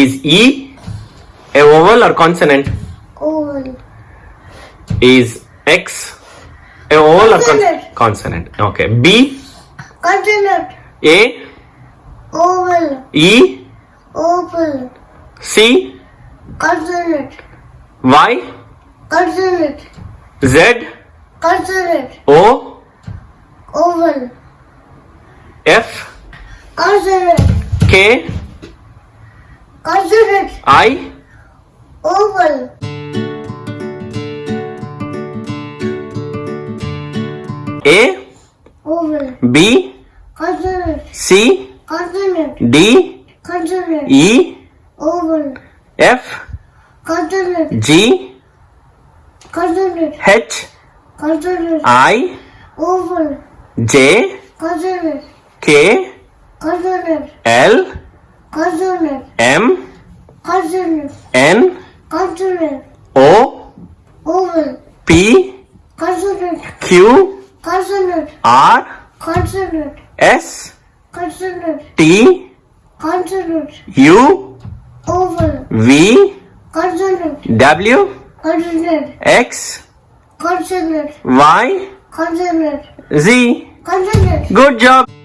Is E a vowel or consonant? Oval. Is X a vowel or con- Consonant. consonant? Okay. B, Consonant. A, Oval. E, Oval. C, Consonant. Y, Consonant. Z, Consonant. O, Oval. F, Consonant. K, Consonant. I, Oval. A, Oval. B, Consonant. C, Consonant. D, Consonant. E, Oval. F, Consonant. G, Consonant. H, Consonant. I, Oval. J, Consonant. K, Consonant. L, Consonant. M, Consonant. N, Consonant. O, Oval. P, Consonant. Q, Consonant. R, Consonant. S, Consonant. T, Consonant. U, Oval. V, Consonant. W, Consonant. X, Consonant. Y, Consonant. Z. Consonant. Good job.